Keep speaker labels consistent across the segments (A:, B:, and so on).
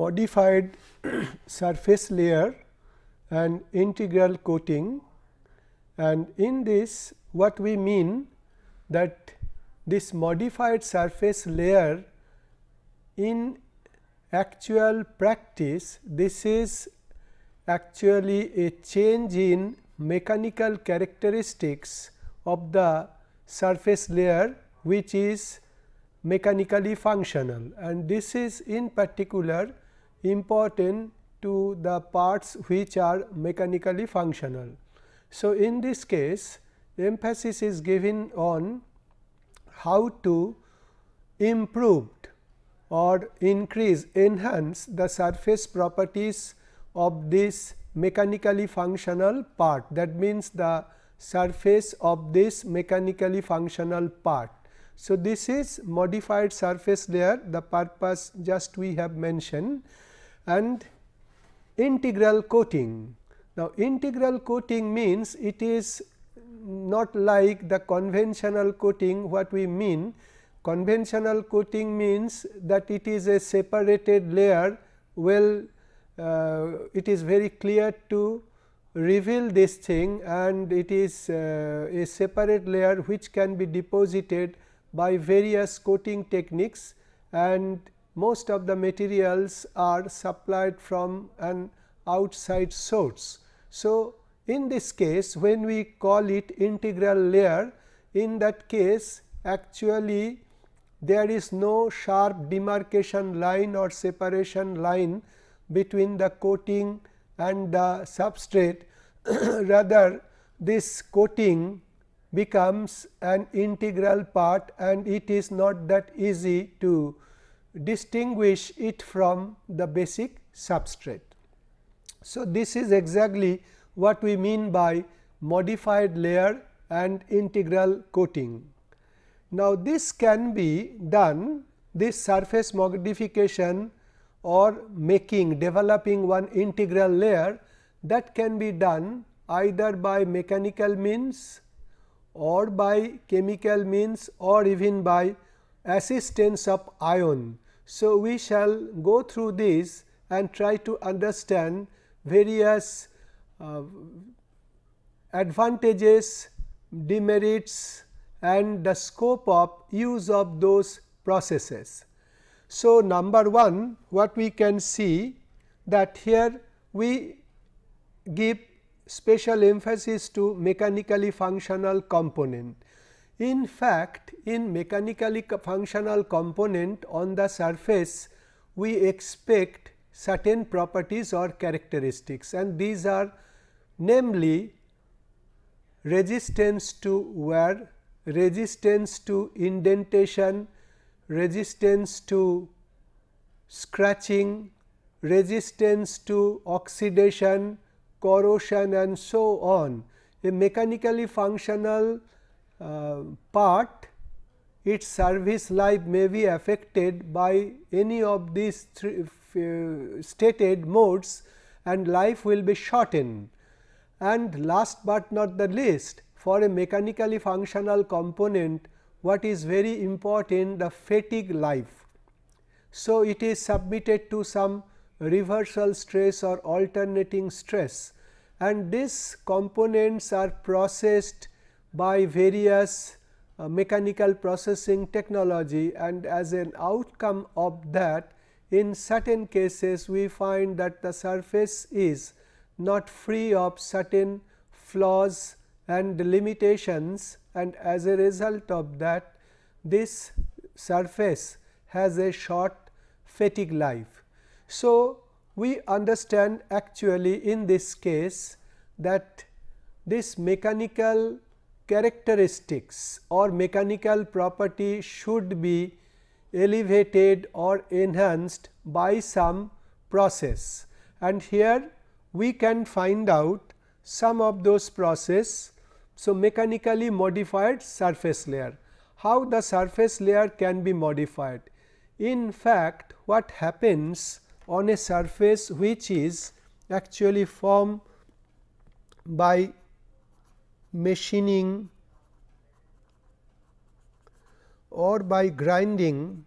A: modified surface layer and integral coating. And in this what we mean that this modified surface layer in actual practice this is actually a change in mechanical characteristics of the surface layer which is mechanically functional. And this is in particular important to the parts which are mechanically functional. So, in this case emphasis is given on how to improve or increase enhance the surface properties of this mechanically functional part that means the surface of this mechanically functional part. So, this is modified surface layer the purpose just we have mentioned and integral coating. Now, integral coating means it is not like the conventional coating what we mean. Conventional coating means that it is a separated layer well uh, it is very clear to reveal this thing and it is uh, a separate layer which can be deposited by various coating techniques and most of the materials are supplied from an outside source. So, in this case when we call it integral layer in that case actually there is no sharp demarcation line or separation line between the coating and the substrate rather this coating becomes an integral part and it is not that easy to distinguish it from the basic substrate. So, this is exactly what we mean by modified layer and integral coating. Now, this can be done this surface modification or making developing one integral layer that can be done either by mechanical means or by chemical means or even by assistance of ion. So, we shall go through this and try to understand various uh, advantages, demerits and the scope of use of those processes. So, number 1 what we can see that here we give special emphasis to mechanically functional component. In fact, in mechanically functional component on the surface we expect certain properties or characteristics and these are namely resistance to wear, resistance to indentation, resistance to scratching, resistance to oxidation, corrosion and so on. A mechanically functional part its service life may be affected by any of these uh, stated modes and life will be shortened. And last but not the least for a mechanically functional component what is very important the fatigue life. So, it is submitted to some reversal stress or alternating stress and these components are processed by various uh, mechanical processing technology and as an outcome of that in certain cases we find that the surface is not free of certain flaws and limitations and as a result of that this surface has a short fatigue life. So, we understand actually in this case that this mechanical characteristics or mechanical property should be elevated or enhanced by some process and here we can find out some of those process. So, mechanically modified surface layer. How the surface layer can be modified? In fact, what happens on a surface which is actually formed by machining or by grinding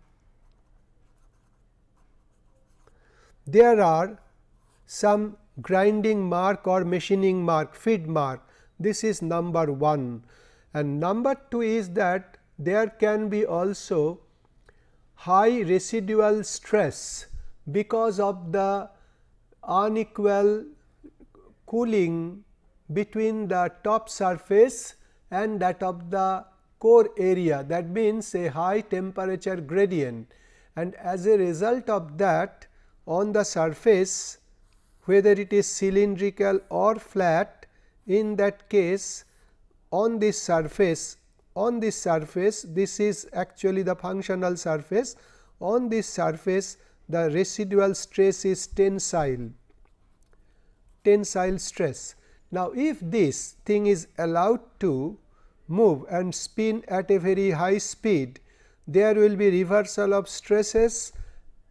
A: there are some grinding mark or machining mark feed mark. This is number 1 and number 2 is that there can be also high residual stress because of the unequal cooling between the top surface and that of the core area that means a high temperature gradient and as a result of that on the surface whether it is cylindrical or flat in that case on this surface on this surface this is actually the functional surface on this surface the residual stress is tensile tensile stress. Now, if this thing is allowed to move and spin at a very high speed there will be reversal of stresses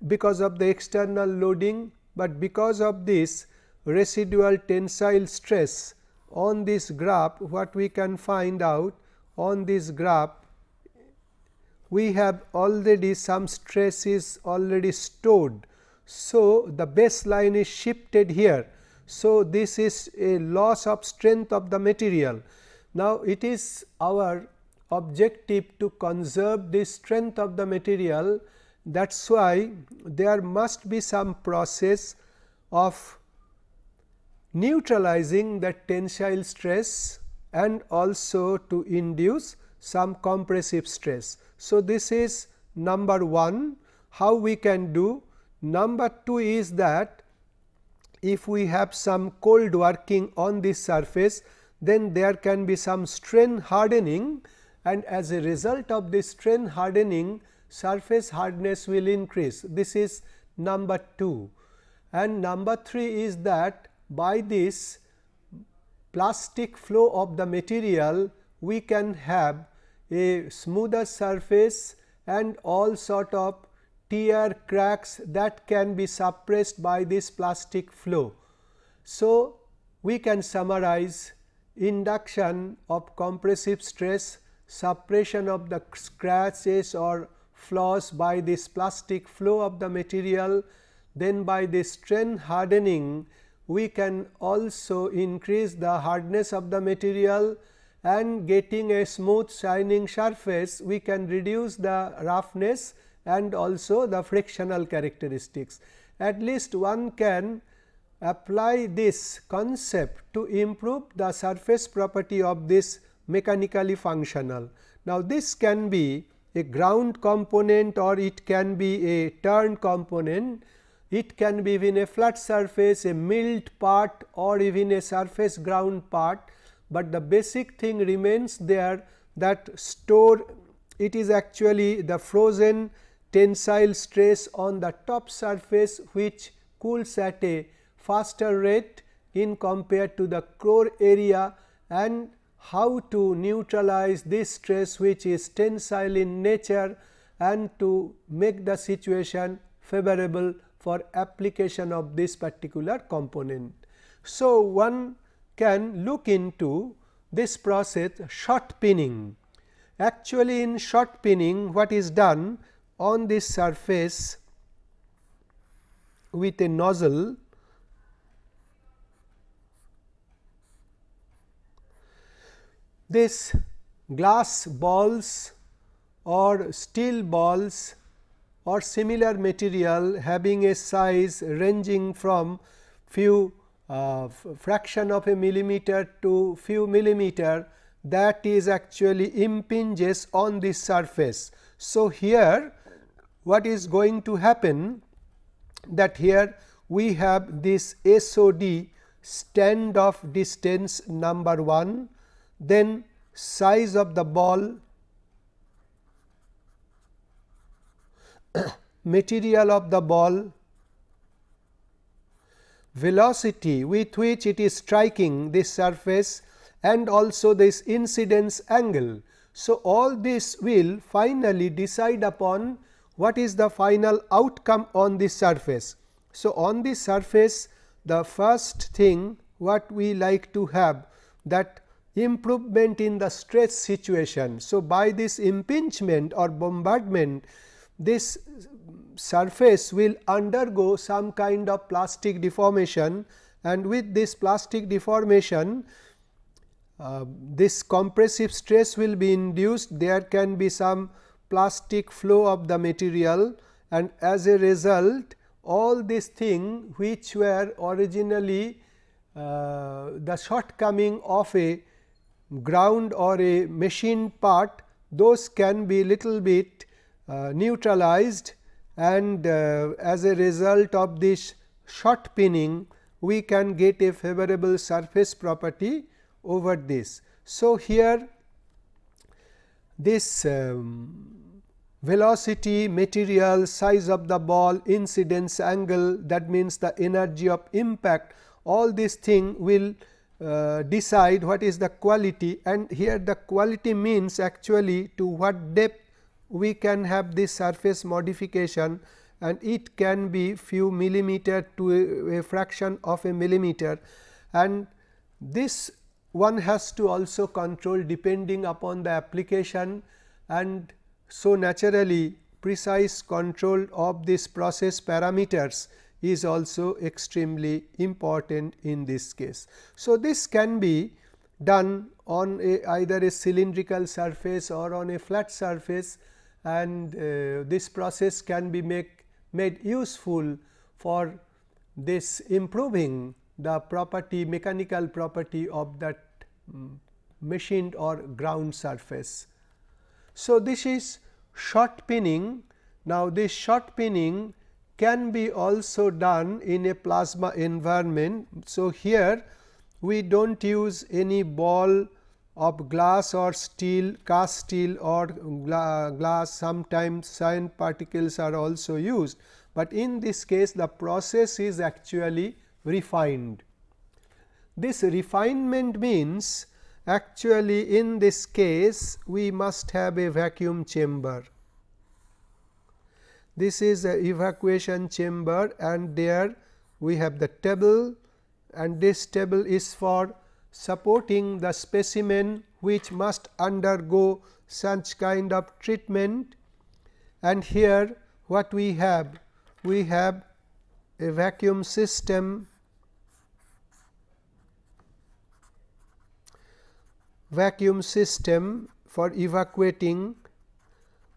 A: because of the external loading, but because of this residual tensile stress on this graph what we can find out on this graph we have already some stress is already stored. So, the baseline is shifted here. So, this is a loss of strength of the material. Now, it is our objective to conserve the strength of the material that is why there must be some process of neutralizing the tensile stress and also to induce some compressive stress. So, this is number 1 how we can do. Number 2 is that if we have some cold working on this surface then there can be some strain hardening and as a result of this strain hardening surface hardness will increase. This is number 2 and number 3 is that by this plastic flow of the material we can have a smoother surface and all sort of tear cracks that can be suppressed by this plastic flow. So, we can summarize induction of compressive stress, suppression of the scratches or flaws by this plastic flow of the material, then by this strain hardening we can also increase the hardness of the material and getting a smooth shining surface we can reduce the roughness and also the frictional characteristics. At least one can apply this concept to improve the surface property of this mechanically functional. Now, this can be a ground component or it can be a turn component, it can be even a flat surface, a milled part or even a surface ground part, but the basic thing remains there that store it is actually the frozen tensile stress on the top surface which cools at a faster rate in compared to the core area and how to neutralize this stress which is tensile in nature and to make the situation favorable for application of this particular component. So, one can look into this process shot peening. Actually, in shot peening what is done on this surface with a nozzle this glass balls or steel balls or similar material having a size ranging from few uh, fraction of a millimeter to few millimeter that is actually impinges on this surface. So, here what is going to happen that here we have this SOD stand off distance number 1, then size of the ball, material of the ball, velocity with which it is striking this surface and also this incidence angle. So, all this will finally decide upon what is the final outcome on this surface. So, on this surface the first thing what we like to have that improvement in the stress situation. So, by this impingement or bombardment this surface will undergo some kind of plastic deformation and with this plastic deformation uh, this compressive stress will be induced there can be some plastic flow of the material and as a result all these things which were originally uh, the shortcoming of a ground or a machine part those can be little bit uh, neutralized and uh, as a result of this shot peening we can get a favorable surface property over this. So, here this um, velocity, material, size of the ball, incidence angle that means the energy of impact all these thing will uh, decide what is the quality. And here the quality means actually to what depth we can have this surface modification and it can be few millimeter to a, a fraction of a millimeter. And this one has to also control depending upon the application and so naturally precise control of this process parameters is also extremely important in this case. So, this can be done on a either a cylindrical surface or on a flat surface and uh, this process can be make made useful for this improving the property mechanical property of that um, machined or ground surface. So, this is shot peening. Now, this shot peening can be also done in a plasma environment. So, here we do not use any ball of glass or steel cast steel or gla glass sometimes cyan particles are also used, but in this case the process is actually refined. This refinement means actually in this case we must have a vacuum chamber. This is a evacuation chamber and there we have the table and this table is for supporting the specimen which must undergo such kind of treatment and here what we have we have a vacuum system vacuum system for evacuating.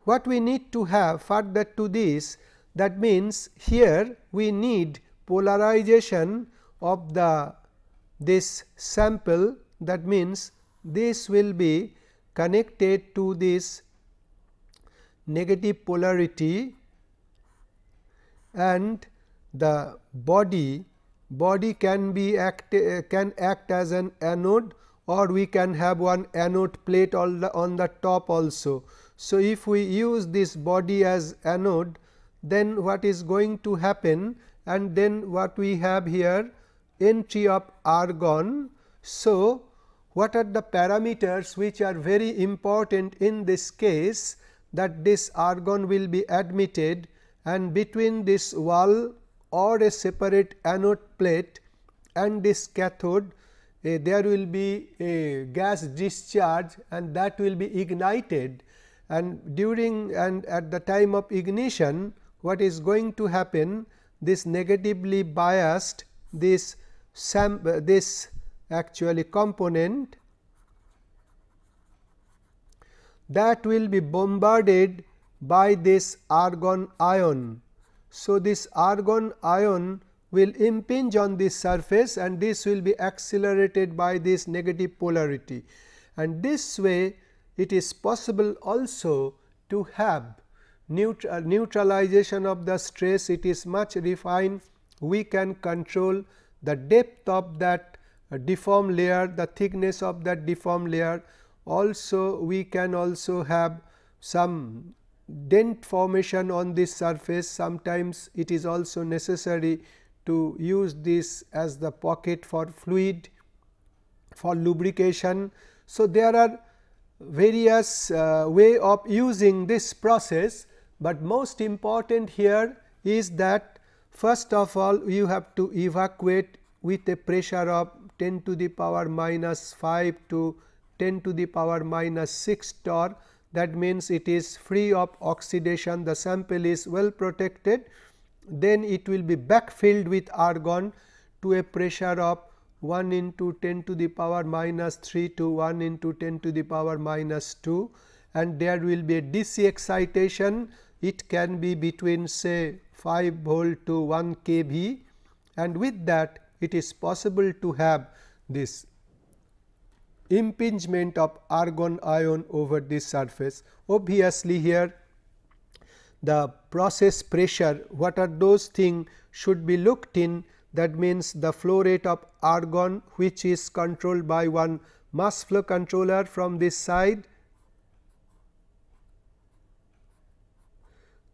A: What we need to have further to this that means here we need polarization of the this sample. That means this will be connected to this negative polarity and the body. Body can be act can act as an anode or we can have one anode plate on the, on the top also. So, if we use this body as anode then what is going to happen and then what we have here entry of argon. So, what are the parameters which are very important in this case that this argon will be admitted and between this wall or a separate anode plate and this cathode uh, there will be a gas discharge and that will be ignited and during and at the time of ignition what is going to happen this negatively biased this sam uh, this actually component that will be bombarded by this argon ion. So, this argon ion will impinge on this surface and this will be accelerated by this negative polarity. And this way it is possible also to have neutral, neutralization of the stress. It is much refined. We can control the depth of that uh, deformed layer the thickness of that deformed layer. Also we can also have some dent formation on this surface. Sometimes it is also necessary to use this as the pocket for fluid for lubrication. So, there are various uh, way of using this process, but most important here is that first of all you have to evacuate with a pressure of 10 to the power minus 5 to 10 to the power minus 6 torr. That means it is free of oxidation. The sample is well protected then it will be backfilled with argon to a pressure of 1 into 10 to the power minus 3 to 1 into 10 to the power minus 2 and there will be a DC excitation it can be between say 5 volt to 1 kV and with that it is possible to have this impingement of argon ion over this surface. Obviously, here the process pressure what are those things should be looked in that means the flow rate of argon which is controlled by one mass flow controller from this side.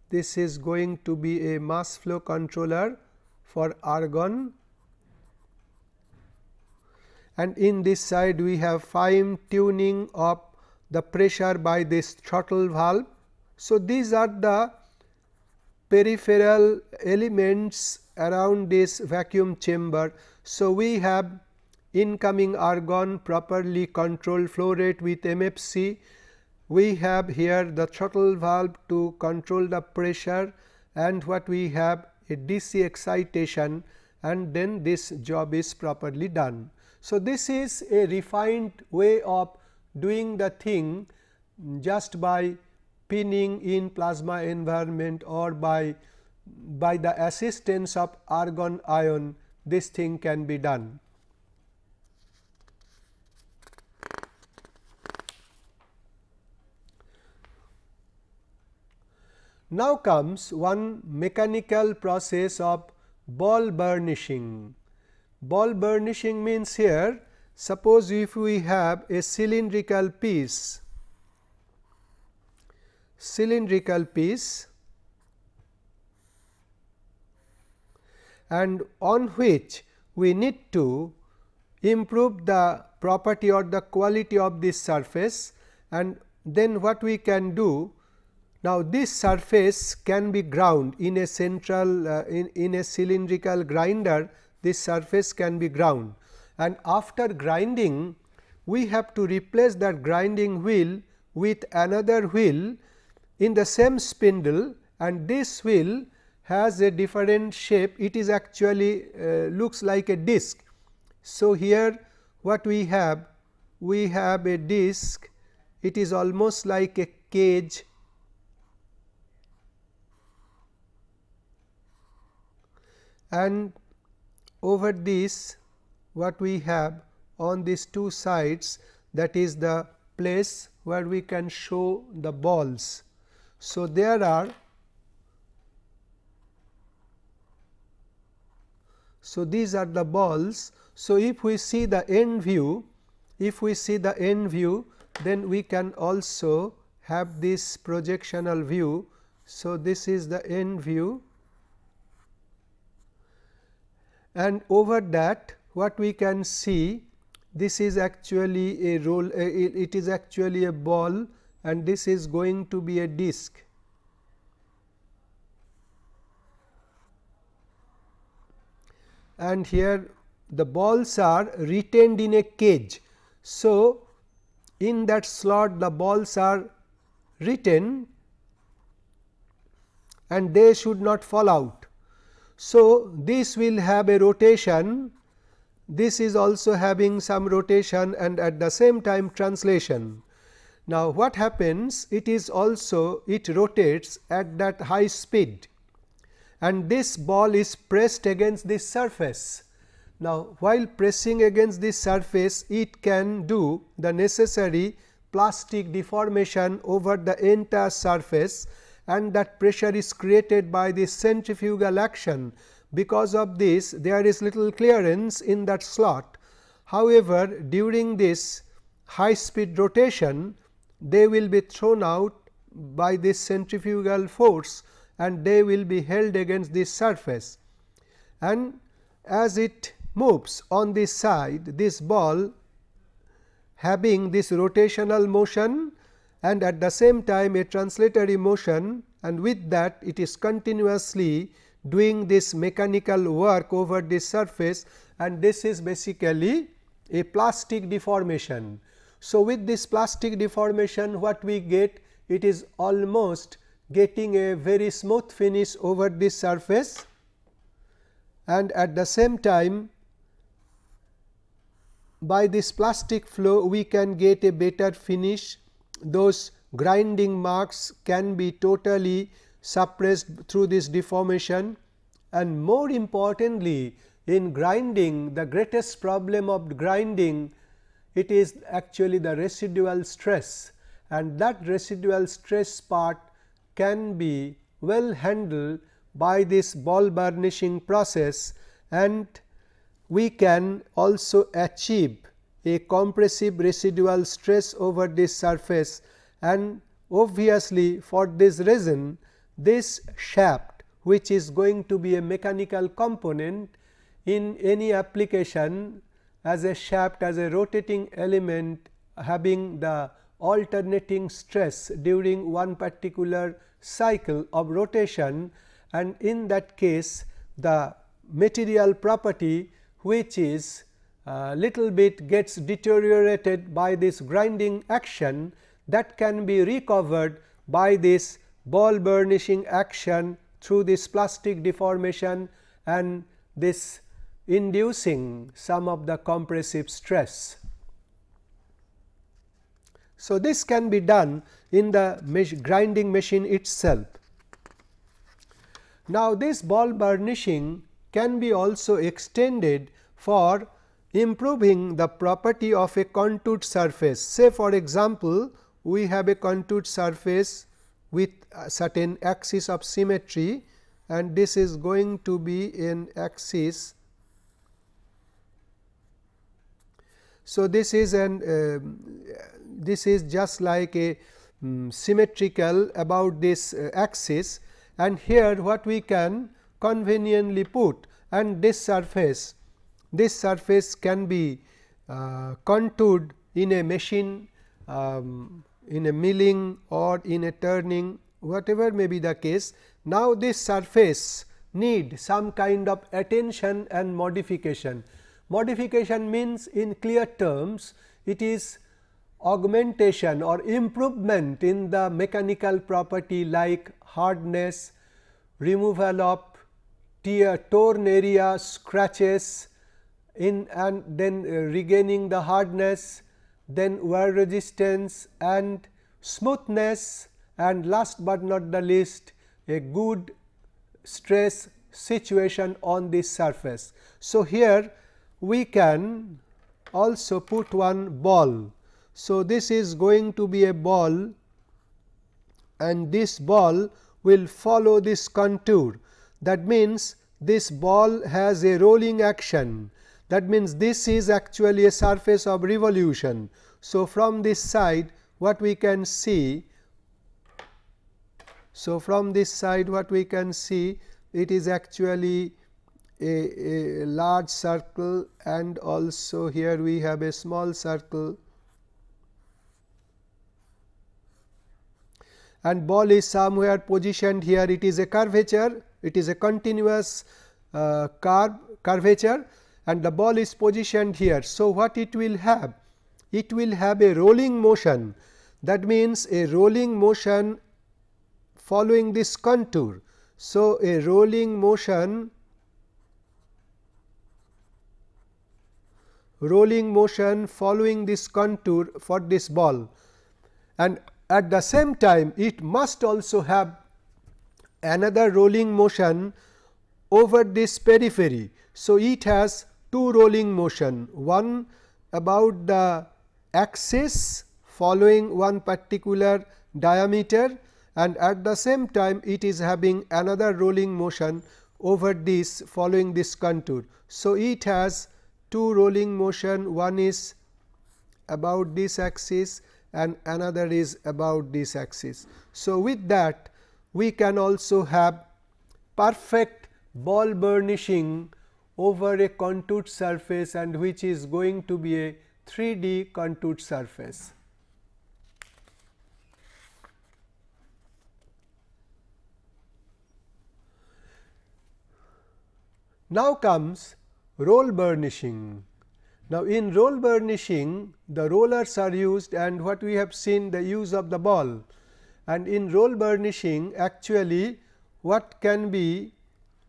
A: This is going to be a mass flow controller for argon and in this side we have fine tuning of the pressure by this throttle valve. So, these are the peripheral elements around this vacuum chamber. So, we have incoming argon properly controlled flow rate with MFC. We have here the throttle valve to control the pressure and what we have a DC excitation and then this job is properly done. So, this is a refined way of doing the thing just by peening in plasma environment or by by the assistance of argon ion this thing can be done. Now comes one mechanical process of ball burnishing. Ball burnishing means here suppose if we have a cylindrical piece cylindrical piece and on which we need to improve the property or the quality of this surface and then what we can do. Now this surface can be ground in a central uh, in, in a cylindrical grinder. This surface can be ground. And after grinding we have to replace that grinding wheel with another wheel in the same spindle and this wheel has a different shape it is actually uh, looks like a disc. So, here what we have we have a disc it is almost like a cage and over this what we have on these two sides that is the place where we can show the balls. So, there are So, these are the balls. So, if we see the end view, if we see the end view, then we can also have this projectional view. So, this is the end view and over that what we can see this is actually a roll it is actually a ball and this is going to be a disc. And here the balls are retained in a cage. So, in that slot the balls are retained and they should not fall out. So, this will have a rotation, this is also having some rotation and at the same time translation. Now, what happens? It is also it rotates at that high speed and this ball is pressed against this surface. Now, while pressing against this surface, it can do the necessary plastic deformation over the entire surface and that pressure is created by the centrifugal action. Because of this there is little clearance in that slot. However, during this high speed rotation they will be thrown out by this centrifugal force and they will be held against this surface. And as it moves on this side this ball having this rotational motion and at the same time a translatory motion and with that it is continuously doing this mechanical work over this surface and this is basically a plastic deformation. So, with this plastic deformation what we get? It is almost getting a very smooth finish over this surface. And at the same time by this plastic flow we can get a better finish. Those grinding marks can be totally suppressed through this deformation. And more importantly in grinding the greatest problem of grinding it is actually the residual stress and that residual stress part can be well handled by this ball burnishing process and we can also achieve a compressive residual stress over this surface and obviously for this reason this shaft which is going to be a mechanical component in any application as a shaft as a rotating element having the alternating stress during one particular cycle of rotation. And in that case the material property which is uh, little bit gets deteriorated by this grinding action that can be recovered by this ball burnishing action through this plastic deformation and this inducing some of the compressive stress. So, this can be done in the grinding machine itself. Now, this ball burnishing can be also extended for improving the property of a contoured surface. Say for example, we have a contoured surface with a certain axis of symmetry and this is going to be an axis. So, this is an uh, this is just like a um, symmetrical about this uh, axis and here what we can conveniently put and this surface this surface can be uh, contoured in a machine um, in a milling or in a turning whatever may be the case. Now, this surface need some kind of attention and modification. Modification means in clear terms it is augmentation or improvement in the mechanical property like hardness, removal of tear torn area, scratches in and then uh, regaining the hardness, then wear resistance and smoothness and last but not the least a good stress situation on this surface. So, here we can also put one ball. So, this is going to be a ball and this ball will follow this contour. That means, this ball has a rolling action that means, this is actually a surface of revolution. So, from this side what we can see so, from this side what we can see it is actually a, a, large circle and also here we have a small circle and ball is somewhere positioned here it is a curvature it is a continuous uh, curve curvature and the ball is positioned here. So, what it will have? It will have a rolling motion that means a rolling motion following this contour. So, a rolling motion rolling motion following this contour for this ball and at the same time it must also have another rolling motion over this periphery. So, it has two rolling motion one about the axis following one particular diameter and at the same time it is having another rolling motion over this following this contour. So, it has two rolling motion one is about this axis and another is about this axis. So, with that we can also have perfect ball burnishing over a contoured surface and which is going to be a 3D contoured surface. Now comes roll burnishing. Now, in roll burnishing the rollers are used and what we have seen the use of the ball. And in roll burnishing actually what can be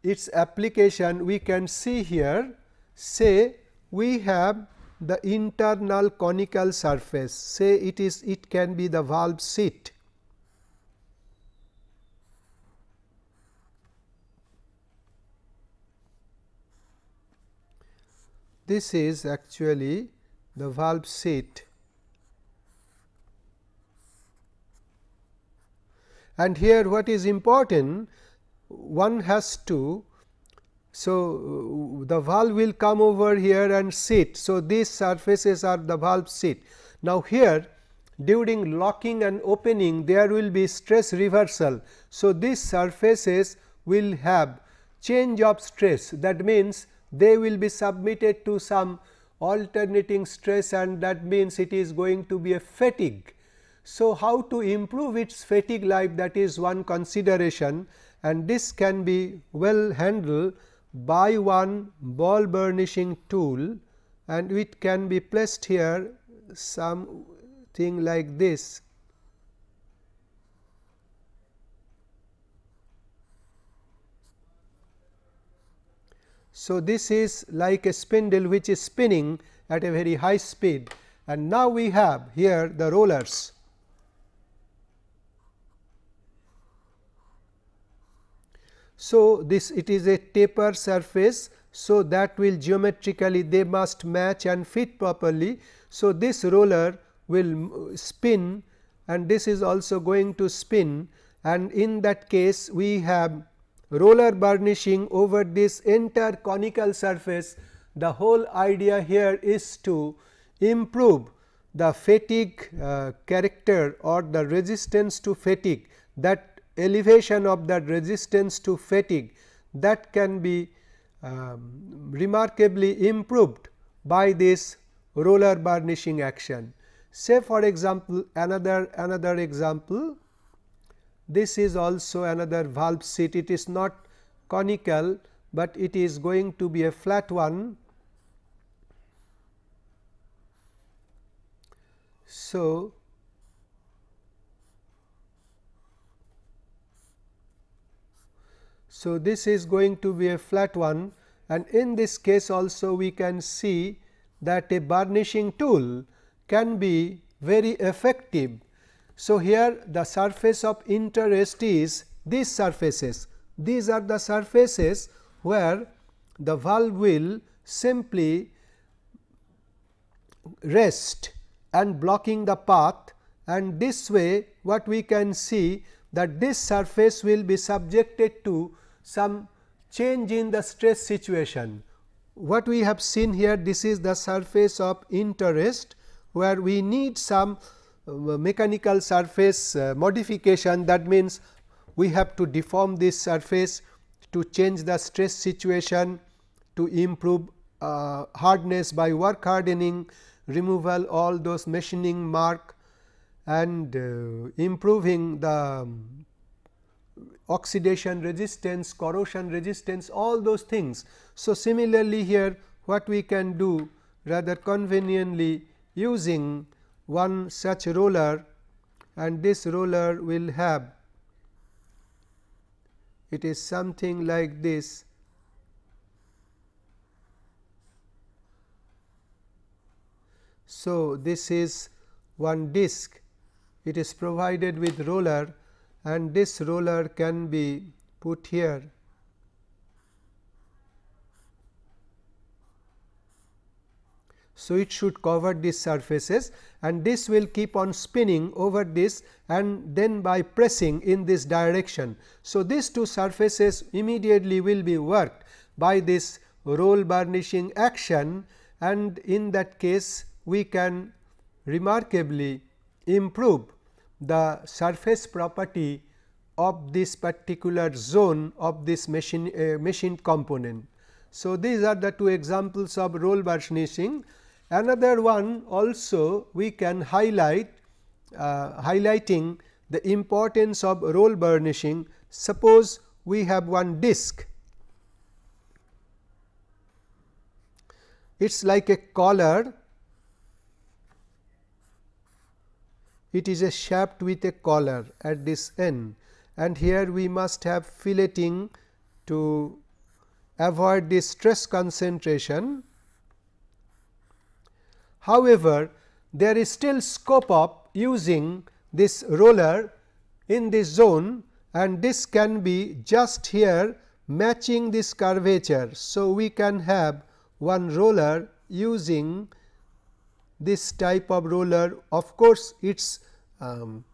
A: its application we can see here say we have the internal conical surface. Say it is it can be the valve seat this is actually the valve seat and here what is important one has to so, uh, the valve will come over here and sit. So, these surfaces are the valve seat. Now, here during locking and opening there will be stress reversal. So, these surfaces will have change of stress that means they will be submitted to some alternating stress and that means it is going to be a fatigue. So, how to improve its fatigue life that is one consideration and this can be well handled by one ball burnishing tool and it can be placed here something like this. So, this is like a spindle which is spinning at a very high speed and now we have here the rollers. So, this it is a taper surface. So, that will geometrically they must match and fit properly. So, this roller will spin and this is also going to spin and in that case we have roller burnishing over this entire conical surface. The whole idea here is to improve the fatigue uh, character or the resistance to fatigue that elevation of that resistance to fatigue that can be um, remarkably improved by this roller burnishing action. Say for example, another another example this is also another valve seat it is not conical, but it is going to be a flat one. So, So, this is going to be a flat one and in this case also we can see that a burnishing tool can be very effective. So, here the surface of interest is these surfaces. These are the surfaces where the valve will simply rest and blocking the path and this way what we can see that this surface will be subjected to some change in the stress situation. What we have seen here this is the surface of interest where we need some mechanical surface uh, modification that means we have to deform this surface to change the stress situation to improve uh, hardness by work hardening removal all those machining mark and uh, improving the um, oxidation resistance, corrosion resistance all those things. So, similarly here what we can do rather conveniently using one such roller and this roller will have it is something like this So, this is one disc it is provided with roller and this roller can be put here. So, it should cover these surfaces and this will keep on spinning over this and then by pressing in this direction. So, these two surfaces immediately will be worked by this roll burnishing action and in that case we can remarkably improve the surface property of this particular zone of this machine uh, machined component. So, these are the two examples of roll burnishing. Another one also we can highlight uh, highlighting the importance of roll burnishing. Suppose we have one disc, it is like a collar it is a shaft with a collar at this end and here we must have filleting to avoid this stress concentration. However, there is still scope of using this roller in this zone and this can be just here matching this curvature. So, we can have one roller using this type of roller. Of course, its um,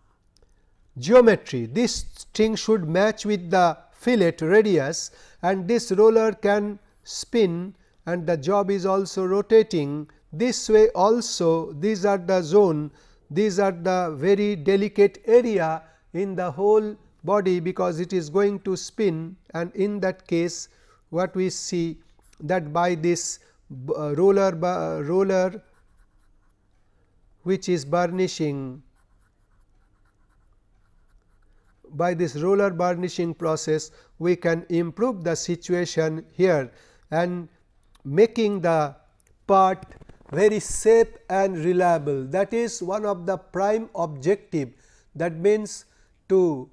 A: geometry. This string should match with the fillet radius and this roller can spin and the job is also rotating this way also these are the zone these are the very delicate area in the whole body because it is going to spin. And in that case what we see that by this uh, roller roller which is burnishing by this roller burnishing process we can improve the situation here and making the part very safe and reliable that is one of the prime objective that means to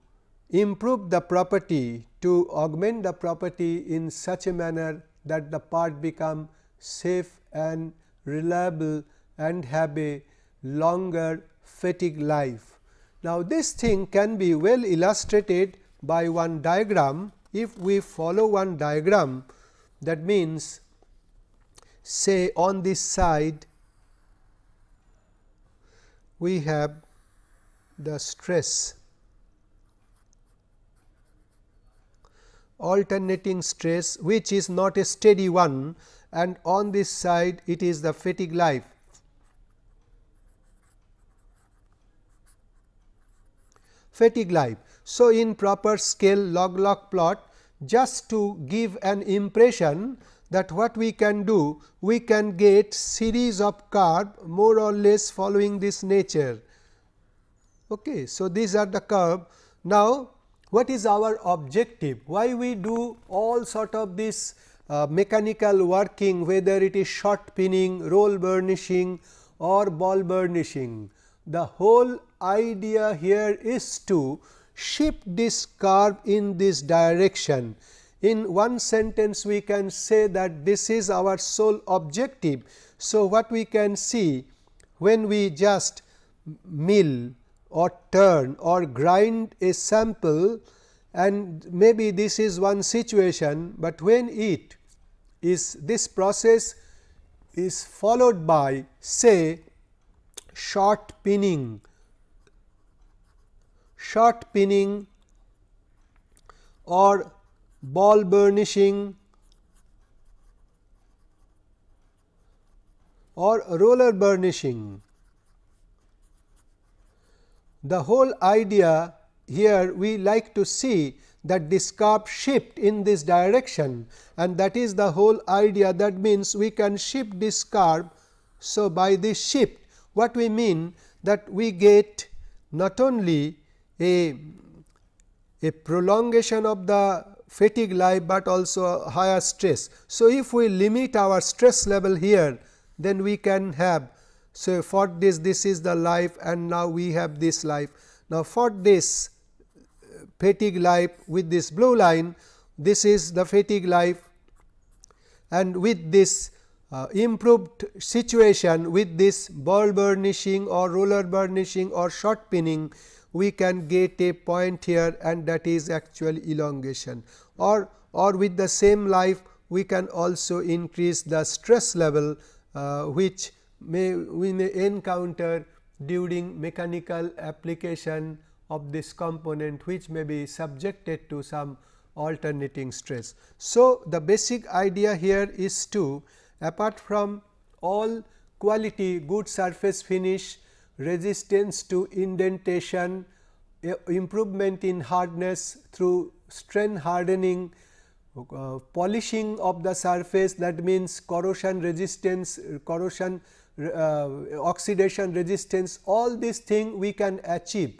A: improve the property to augment the property in such a manner that the part become safe and reliable and have a longer fatigue life. Now, this thing can be well illustrated by one diagram. If we follow one diagram that means say on this side we have the stress alternating stress which is not a steady one and on this side it is the fatigue life. fatigue life. So, in proper scale log log plot just to give an impression that what we can do we can get series of curve more or less following this nature. Okay. So, these are the curve. Now, what is our objective? Why we do all sort of this uh, mechanical working whether it is shot peening, roll burnishing or ball burnishing. The whole idea here is to shift this curve in this direction. In one sentence we can say that this is our sole objective. So, what we can see when we just mill or turn or grind a sample and maybe this is one situation, but when it is this process is followed by say shot peening, shot peening or ball burnishing or roller burnishing. The whole idea here we like to see that this curve shift in this direction and that is the whole idea. That means we can shift this curve. So, by this shift what we mean? That we get not only a, a prolongation of the fatigue life, but also higher stress. So, if we limit our stress level here then we can have so, for this this is the life and now we have this life. Now, for this fatigue life with this blue line this is the fatigue life and with this uh, improved situation with this ball burnishing or roller burnishing or shot peening we can get a point here and that is actual elongation or or with the same life we can also increase the stress level uh, which may we may encounter during mechanical application of this component which may be subjected to some alternating stress. So, the basic idea here is to apart from all quality good surface finish, resistance to indentation, improvement in hardness through strain hardening, uh, polishing of the surface that means corrosion resistance, corrosion uh, oxidation resistance all these things we can achieve.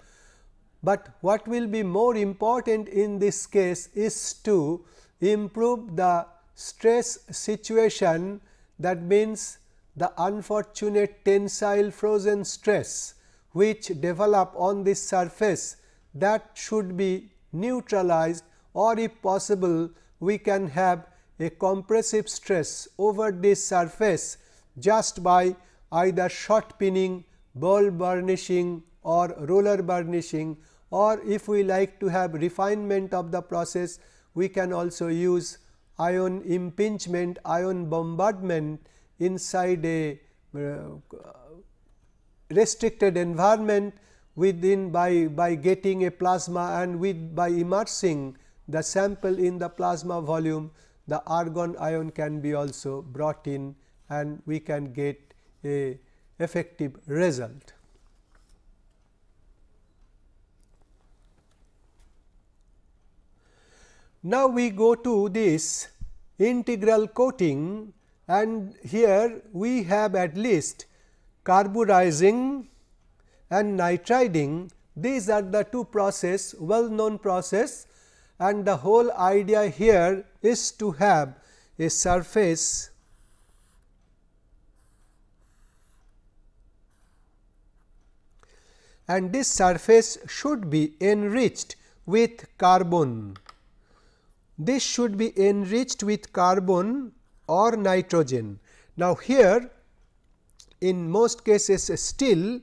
A: But what will be more important in this case is to improve the stress situation that means the unfortunate tensile frozen stress which develop on this surface that should be neutralized or if possible we can have a compressive stress over this surface just by either shot peening, ball burnishing or roller burnishing or if we like to have refinement of the process we can also use ion impingement, ion bombardment inside a uh, restricted environment within by, by getting a plasma and with by immersing the sample in the plasma volume the argon ion can be also brought in and we can get a effective result. Now, we go to this integral coating and here we have at least carburizing and nitriding these are the two process well known process and the whole idea here is to have a surface and this surface should be enriched with carbon. This should be enriched with carbon or nitrogen. Now, here in most cases still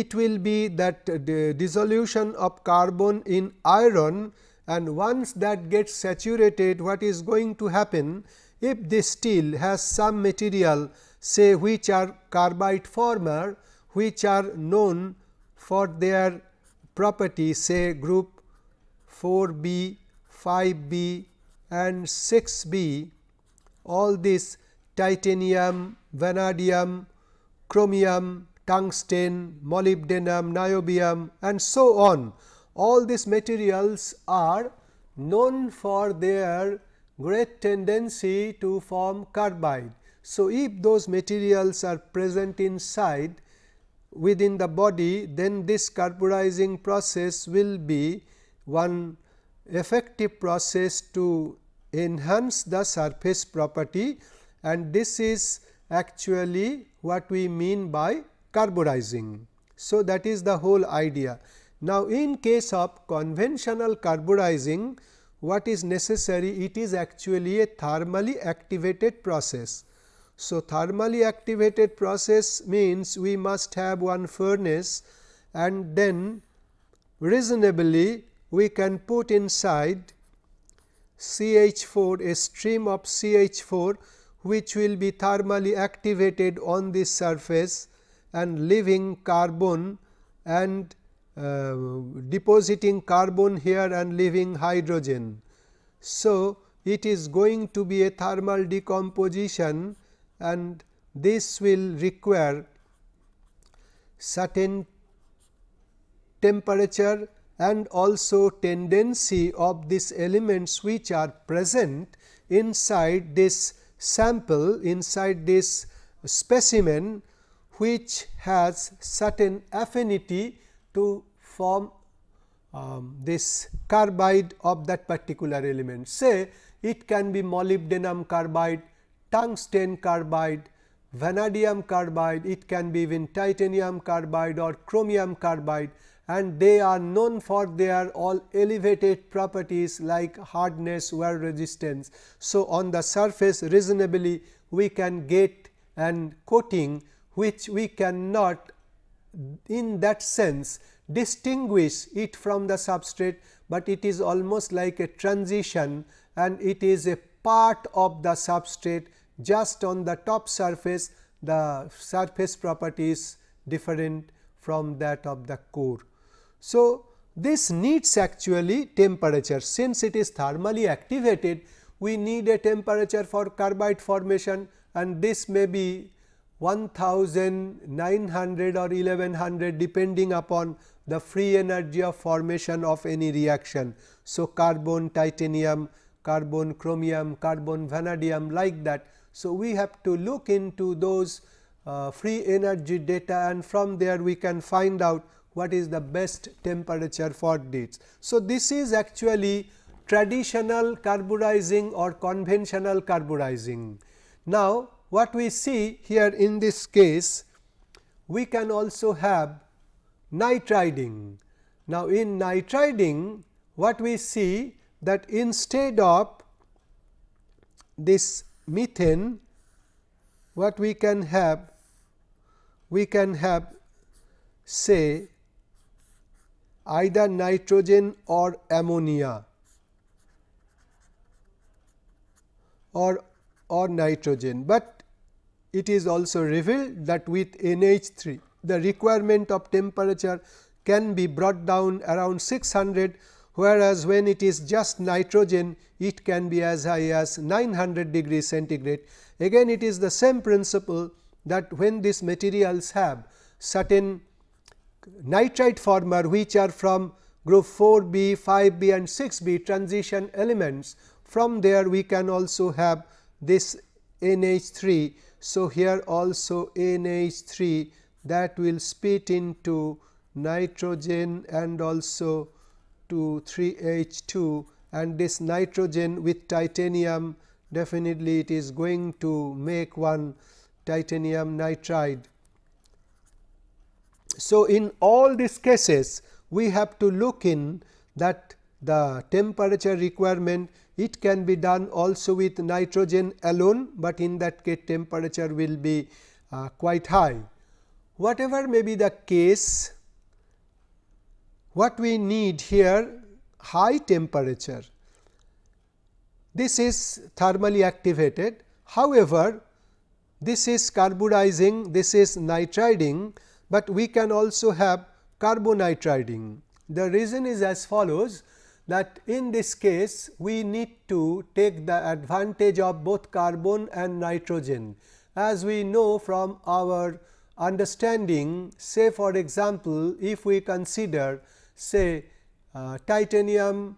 A: it will be that the dissolution of carbon in iron and once that gets saturated what is going to happen? If this steel has some material say which are carbide former which are known for their property say group 4 B, 5 B and 6 B all this titanium, vanadium, chromium, tungsten, molybdenum, niobium and so on. All these materials are known for their great tendency to form carbide. So, if those materials are present inside within the body then this carburizing process will be one effective process to enhance the surface property and this is actually what we mean by carburizing. So, that is the whole idea. Now, in case of conventional carburizing what is necessary it is actually a thermally activated process. So, thermally activated process means we must have one furnace and then reasonably we can put inside CH4 a stream of CH4 which will be thermally activated on this surface and leaving carbon and uh, depositing carbon here and leaving hydrogen. So, it is going to be a thermal decomposition and this will require certain temperature and also tendency of these elements which are present inside this sample inside this specimen which has certain affinity to form um, this carbide of that particular element. Say it can be molybdenum carbide, tungsten carbide, vanadium carbide, it can be even titanium carbide or chromium carbide and they are known for their all elevated properties like hardness, wear resistance. So, on the surface reasonably we can get an coating which we cannot in that sense distinguish it from the substrate, but it is almost like a transition and it is a part of the substrate just on the top surface the surface property is different from that of the core. So, this needs actually temperature since it is thermally activated we need a temperature for carbide formation and this may be 1900 or 1100 depending upon the free energy of formation of any reaction. So, carbon titanium, carbon chromium, carbon vanadium like that. So, we have to look into those uh, free energy data and from there we can find out what is the best temperature for this. So, this is actually traditional carburizing or conventional carburizing. Now, what we see here in this case, we can also have nitriding. Now, in nitriding what we see that instead of this methane what we can have we can have say either nitrogen or ammonia or or nitrogen, but it is also revealed that with NH3 the requirement of temperature can be brought down around 600 whereas, when it is just nitrogen it can be as high as 900 degree centigrade. Again it is the same principle that when these materials have certain nitride former which are from group 4 b, 5 b and 6 b transition elements. From there we can also have this NH3. So, here also NH3 that will split into nitrogen and also to 3 H2 and this nitrogen with titanium definitely it is going to make one titanium nitride. So, in all these cases we have to look in that the temperature requirement it can be done also with nitrogen alone, but in that case temperature will be uh, quite high. Whatever may be the case, what we need here high temperature. This is thermally activated. However, this is carburizing, this is nitriding, but we can also have carbonitriding. The reason is as follows that in this case we need to take the advantage of both carbon and nitrogen. As we know from our understanding say for example, if we consider say uh, titanium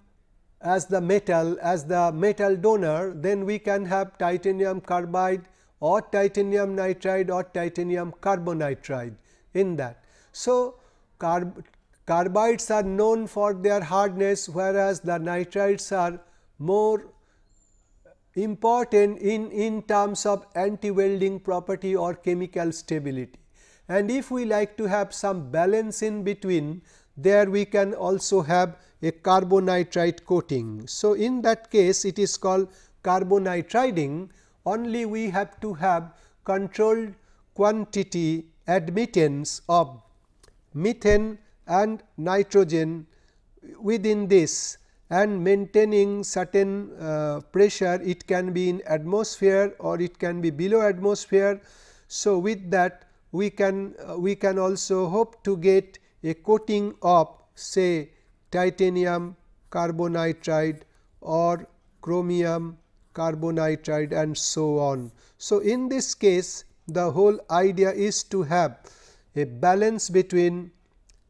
A: as the metal as the metal donor then we can have titanium carbide or titanium nitride or titanium carbonitride in that. So, carb Carbides are known for their hardness, whereas the nitrides are more important in, in terms of anti-welding property or chemical stability. And if we like to have some balance in between, there we can also have a carbonitride coating. So, in that case it is called carbonitriding only we have to have controlled quantity admittance of methane and nitrogen within this and maintaining certain uh, pressure it can be in atmosphere or it can be below atmosphere. So, with that we can uh, we can also hope to get a coating of say titanium carbonitride or chromium carbonitride and so on. So, in this case the whole idea is to have a balance between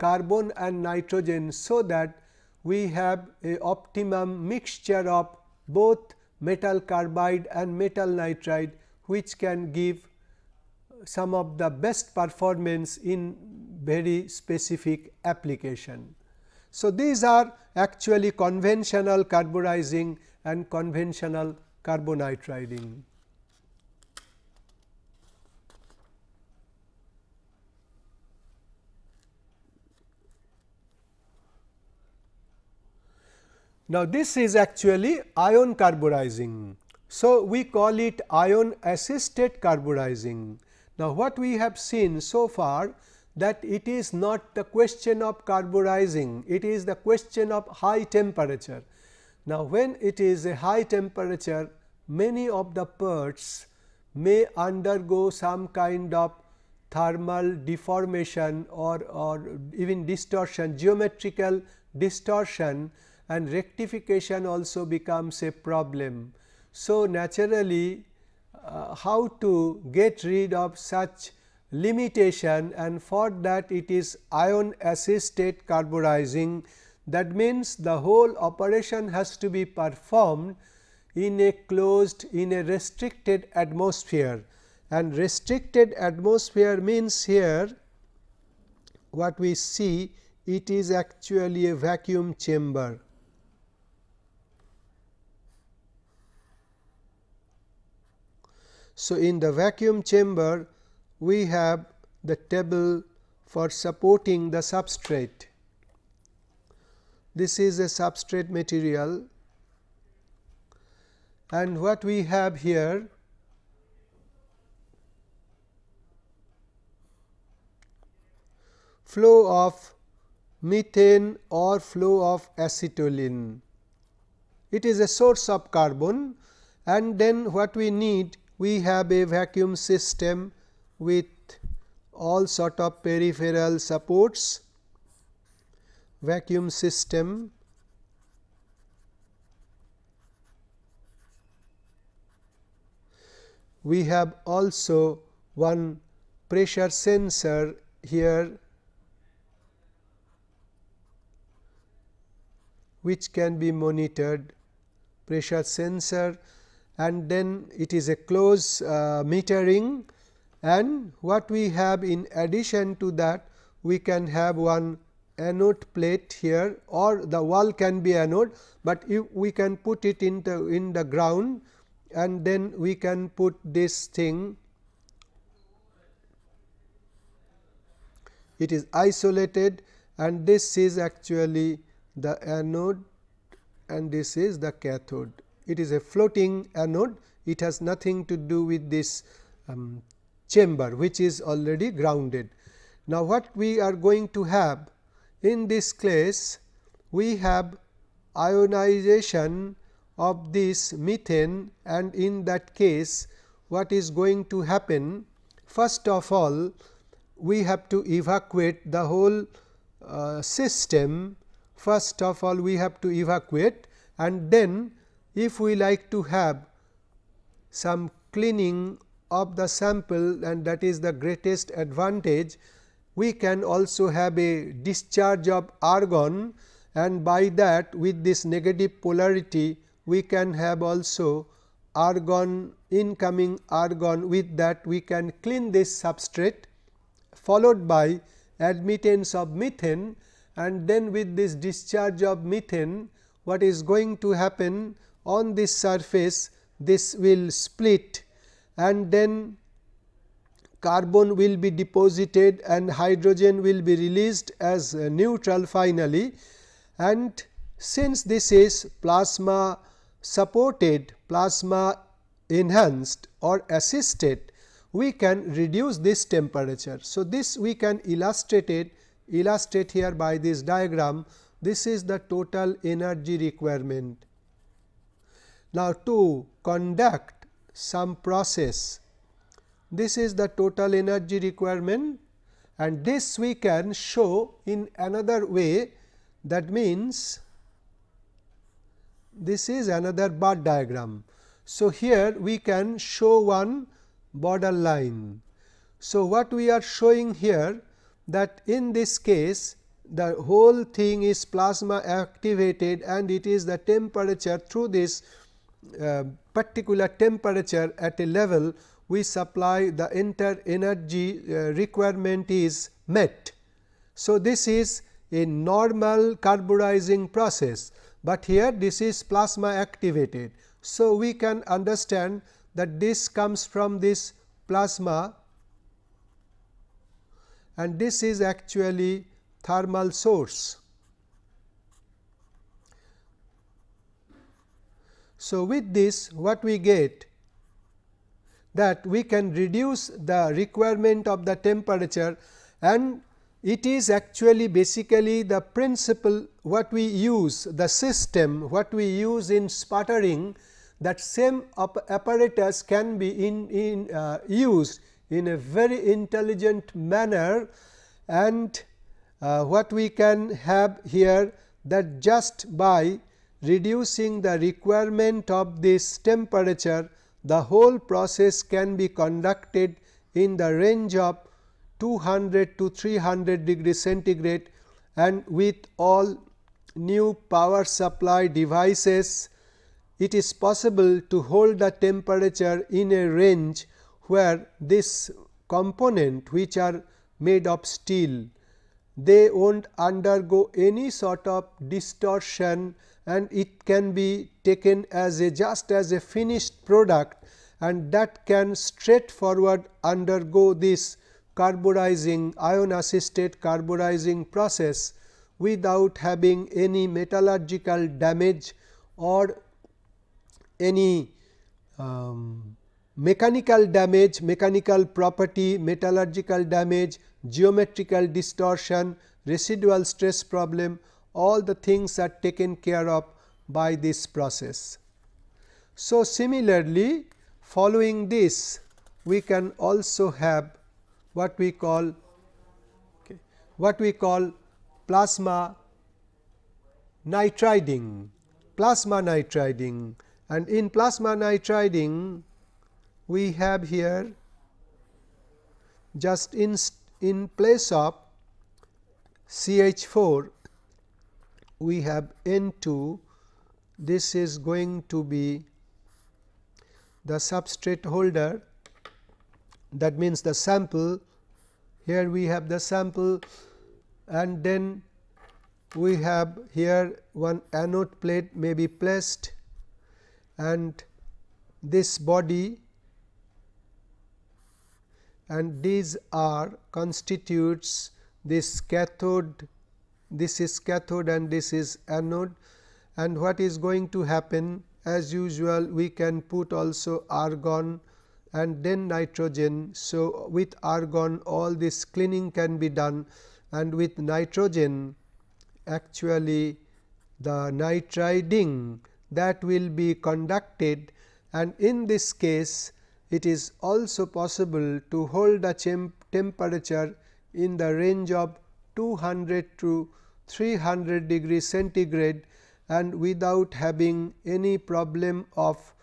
A: carbon and nitrogen. So, that we have a optimum mixture of both metal carbide and metal nitride which can give some of the best performance in very specific application. So, these are actually conventional carburizing and conventional carbonitriding. Now, this is actually ion carburizing. So, we call it ion assisted carburizing. Now, what we have seen so far that it is not the question of carburizing, it is the question of high temperature. Now, when it is a high temperature, many of the parts may undergo some kind of thermal deformation or, or even distortion, geometrical distortion and rectification also becomes a problem. So, naturally uh, how to get rid of such limitation and for that it is ion assisted carburizing. That means the whole operation has to be performed in a closed in a restricted atmosphere. And restricted atmosphere means here what we see it is actually a vacuum chamber So, in the vacuum chamber we have the table for supporting the substrate. This is a substrate material and what we have here flow of methane or flow of acetylene. It is a source of carbon and then what we need we have a vacuum system with all sort of peripheral supports. Vacuum system we have also one pressure sensor here which can be monitored. Pressure sensor and then it is a close uh, metering and what we have in addition to that we can have one anode plate here or the wall can be anode, but if we can put it in the in the ground and then we can put this thing it is isolated and this is actually the anode and this is the cathode. It is a floating anode, it has nothing to do with this um, chamber which is already grounded. Now, what we are going to have in this case we have ionization of this methane and in that case what is going to happen? First of all we have to evacuate the whole uh, system. First of all we have to evacuate and then if we like to have some cleaning of the sample and that is the greatest advantage, we can also have a discharge of argon and by that with this negative polarity we can have also argon incoming argon. With that we can clean this substrate followed by admittance of methane and then with this discharge of methane what is going to happen on this surface this will split and then carbon will be deposited and hydrogen will be released as neutral finally and since this is plasma supported plasma enhanced or assisted we can reduce this temperature. So, this we can illustrate it illustrate here by this diagram this is the total energy requirement. Now, to conduct some process this is the total energy requirement and this we can show in another way that means this is another bar diagram. So, here we can show one border line. So, what we are showing here that in this case the whole thing is plasma activated and it is the temperature through this uh, particular temperature at a level we supply the entire energy uh, requirement is met. So, this is a normal carburizing process, but here this is plasma activated. So, we can understand that this comes from this plasma and this is actually thermal source. So, with this what we get? That we can reduce the requirement of the temperature and it is actually basically the principle what we use the system what we use in sputtering that same apparatus can be in, in uh, used in a very intelligent manner and uh, what we can have here that just by reducing the requirement of this temperature the whole process can be conducted in the range of 200 to 300 degree centigrade and with all new power supply devices it is possible to hold the temperature in a range where this component which are made of steel they won't undergo any sort of distortion and it can be taken as a just as a finished product and that can straightforward undergo this carburizing ion assisted carburizing process without having any metallurgical damage or any um, mechanical damage, mechanical property, metallurgical damage, geometrical distortion, residual stress problem all the things are taken care of by this process. So, similarly following this we can also have what we call okay, what we call plasma nitriding plasma nitriding and in plasma nitriding we have here just in in place of CH4 we have N2 this is going to be the substrate holder. That means the sample here we have the sample and then we have here one anode plate may be placed and this body and these are constitutes this cathode this is cathode and this is anode. And what is going to happen? As usual we can put also argon and then nitrogen. So, with argon all this cleaning can be done. And with nitrogen actually the nitriding that will be conducted. And in this case it is also possible to hold a temperature in the range of 200 to 300 degree centigrade and without having any problem of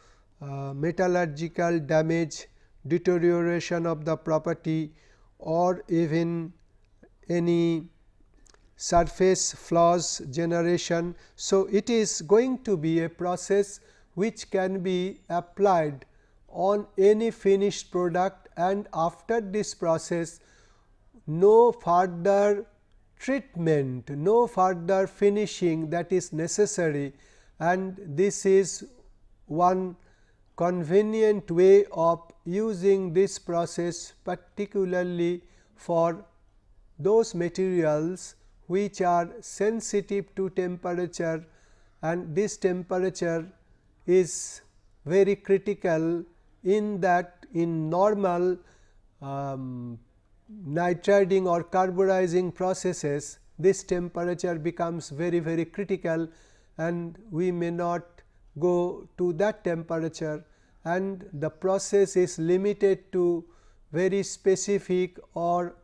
A: uh, metallurgical damage, deterioration of the property or even any surface flaws generation. So, it is going to be a process which can be applied on any finished product and after this process no further treatment, no further finishing that is necessary. And this is one convenient way of using this process particularly for those materials which are sensitive to temperature. And this temperature is very critical in that in normal um, nitriding or carburizing processes this temperature becomes very very critical and we may not go to that temperature and the process is limited to very specific or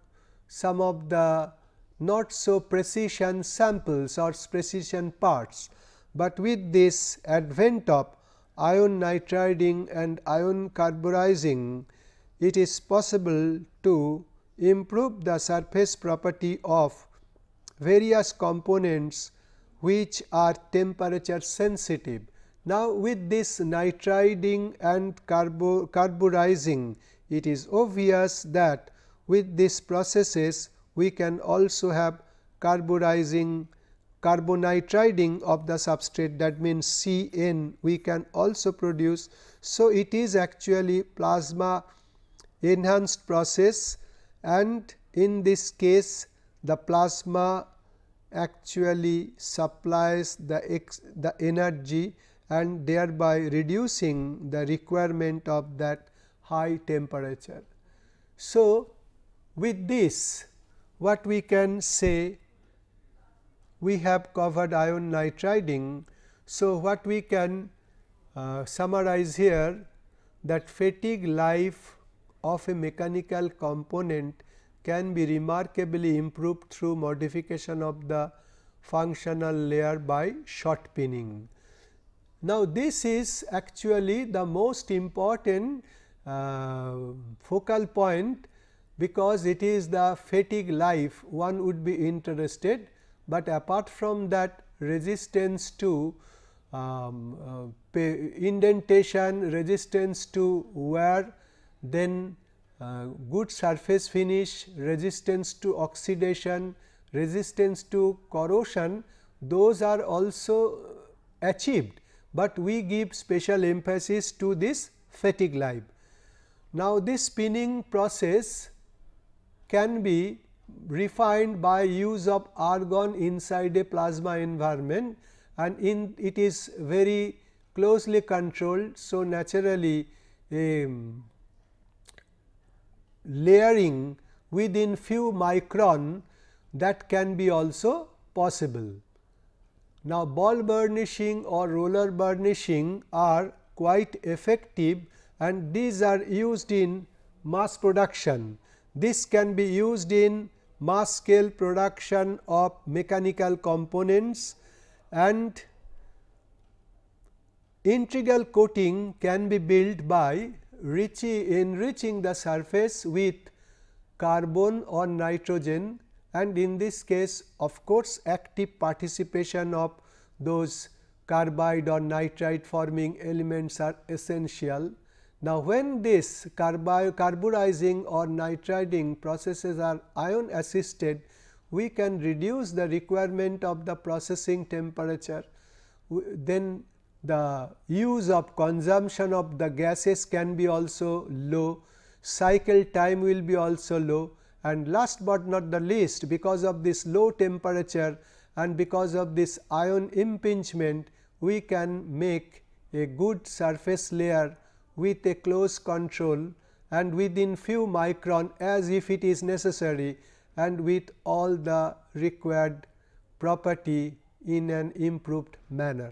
A: some of the not so precision samples or precision parts, but with this advent of ion nitriding and ion carburizing it is possible to improve the surface property of various components which are temperature sensitive. Now, with this nitriding and carbo carburizing it is obvious that with these processes we can also have carburizing carbonitriding of the substrate that means C n we can also produce. So, it is actually plasma enhanced process and in this case the plasma actually supplies the, ex, the energy and thereby reducing the requirement of that high temperature. So, with this what we can say we have covered ion nitriding. So, what we can uh, summarize here that fatigue life of a mechanical component can be remarkably improved through modification of the functional layer by shot peening. Now, this is actually the most important uh, focal point because it is the fatigue life one would be interested, but apart from that resistance to um, uh, indentation, resistance to wear then uh, good surface finish, resistance to oxidation, resistance to corrosion those are also achieved, but we give special emphasis to this fatigue life. Now, this peening process can be refined by use of argon inside a plasma environment and in it is very closely controlled. So, naturally um, layering within few micron that can be also possible. Now, ball burnishing or roller burnishing are quite effective and these are used in mass production. This can be used in mass scale production of mechanical components and integral coating can be built by enriching the surface with carbon or nitrogen and in this case of course, active participation of those carbide or nitride forming elements are essential. Now, when this carburizing or nitriding processes are ion assisted, we can reduce the requirement of the processing temperature. Then the use of consumption of the gases can be also low, cycle time will be also low and last but not the least because of this low temperature and because of this ion impingement we can make a good surface layer with a close control and within few micron as if it is necessary and with all the required property in an improved manner.